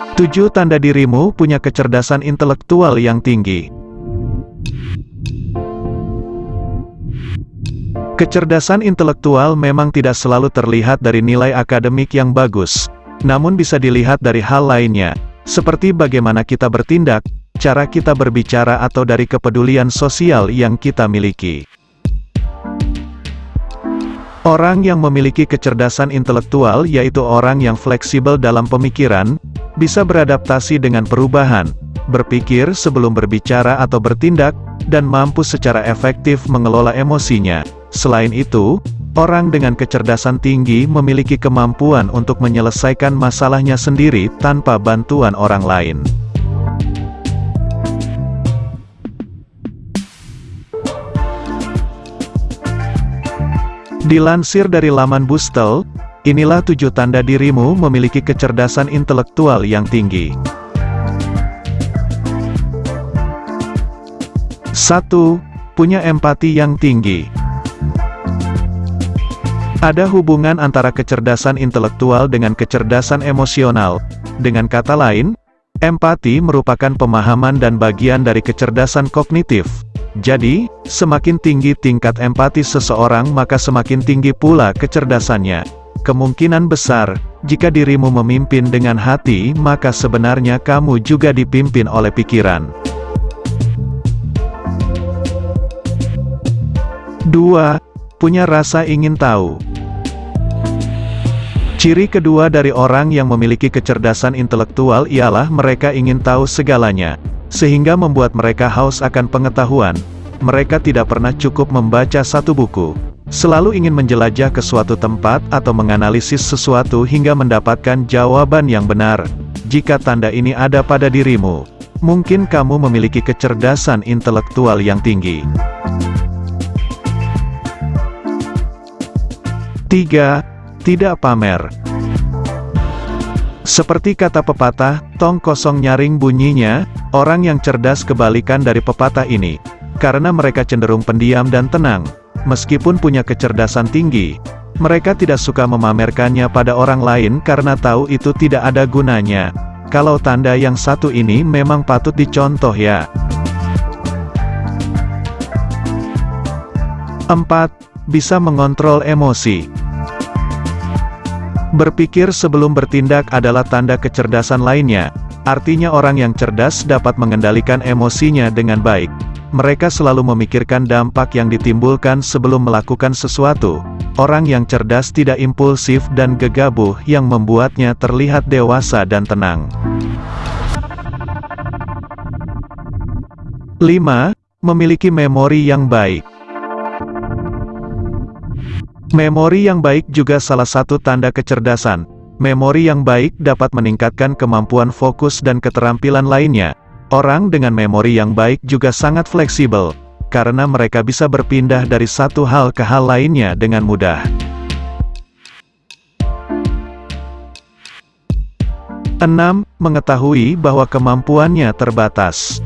7 tanda dirimu punya kecerdasan intelektual yang tinggi. Kecerdasan intelektual memang tidak selalu terlihat dari nilai akademik yang bagus, namun bisa dilihat dari hal lainnya, seperti bagaimana kita bertindak, cara kita berbicara atau dari kepedulian sosial yang kita miliki. Orang yang memiliki kecerdasan intelektual yaitu orang yang fleksibel dalam pemikiran, bisa beradaptasi dengan perubahan, berpikir sebelum berbicara atau bertindak, dan mampu secara efektif mengelola emosinya. Selain itu, orang dengan kecerdasan tinggi memiliki kemampuan untuk menyelesaikan masalahnya sendiri tanpa bantuan orang lain. Dilansir dari laman Bustel, inilah tujuh tanda dirimu memiliki kecerdasan intelektual yang tinggi. 1. Punya empati yang tinggi. Ada hubungan antara kecerdasan intelektual dengan kecerdasan emosional. Dengan kata lain, empati merupakan pemahaman dan bagian dari kecerdasan kognitif. Jadi, semakin tinggi tingkat empati seseorang maka semakin tinggi pula kecerdasannya. Kemungkinan besar, jika dirimu memimpin dengan hati maka sebenarnya kamu juga dipimpin oleh pikiran. 2. Punya rasa ingin tahu. Ciri kedua dari orang yang memiliki kecerdasan intelektual ialah mereka ingin tahu segalanya, sehingga membuat mereka haus akan pengetahuan. Mereka tidak pernah cukup membaca satu buku, selalu ingin menjelajah ke suatu tempat atau menganalisis sesuatu hingga mendapatkan jawaban yang benar. Jika tanda ini ada pada dirimu, mungkin kamu memiliki kecerdasan intelektual yang tinggi. 3 tidak pamer. Seperti kata pepatah, tong kosong nyaring bunyinya, orang yang cerdas kebalikan dari pepatah ini. Karena mereka cenderung pendiam dan tenang, meskipun punya kecerdasan tinggi, mereka tidak suka memamerkannya pada orang lain karena tahu itu tidak ada gunanya. Kalau tanda yang satu ini memang patut dicontoh ya. 4. Bisa mengontrol emosi. Berpikir sebelum bertindak adalah tanda kecerdasan lainnya, artinya orang yang cerdas dapat mengendalikan emosinya dengan baik. Mereka selalu memikirkan dampak yang ditimbulkan sebelum melakukan sesuatu. Orang yang cerdas tidak impulsif dan gegabah yang membuatnya terlihat dewasa dan tenang. 5. Memiliki memori yang baik. Memori yang baik juga salah satu tanda kecerdasan. Memori yang baik dapat meningkatkan kemampuan fokus dan keterampilan lainnya. Orang dengan memori yang baik juga sangat fleksibel, karena mereka bisa berpindah dari satu hal ke hal lainnya dengan mudah. 6. Mengetahui bahwa kemampuannya terbatas.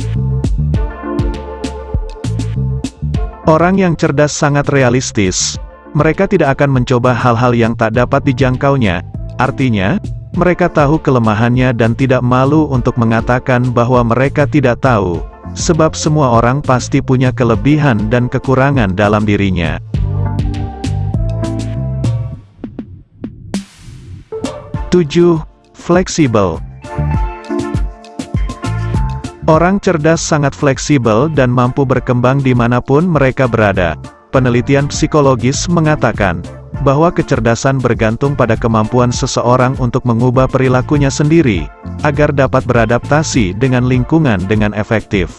Orang yang cerdas sangat realistis, mereka tidak akan mencoba hal-hal yang tak dapat dijangkaunya, artinya, mereka tahu kelemahannya dan tidak malu untuk mengatakan bahwa mereka tidak tahu, sebab semua orang pasti punya kelebihan dan kekurangan dalam dirinya. Tujuh, Fleksibel Orang cerdas sangat fleksibel dan mampu berkembang di mana pun mereka berada. Penelitian psikologis mengatakan, bahwa kecerdasan bergantung pada kemampuan seseorang untuk mengubah perilakunya sendiri, agar dapat beradaptasi dengan lingkungan dengan efektif.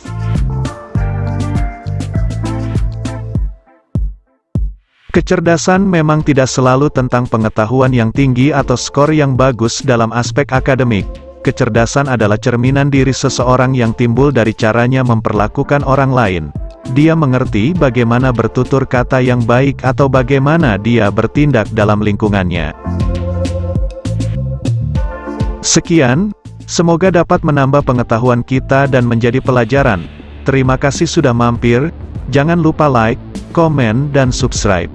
Kecerdasan memang tidak selalu tentang pengetahuan yang tinggi atau skor yang bagus dalam aspek akademik. Kecerdasan adalah cerminan diri seseorang yang timbul dari caranya memperlakukan orang lain. Dia mengerti bagaimana bertutur kata yang baik atau bagaimana dia bertindak dalam lingkungannya. Sekian, semoga dapat menambah pengetahuan kita dan menjadi pelajaran. Terima kasih sudah mampir, jangan lupa like, komen dan subscribe.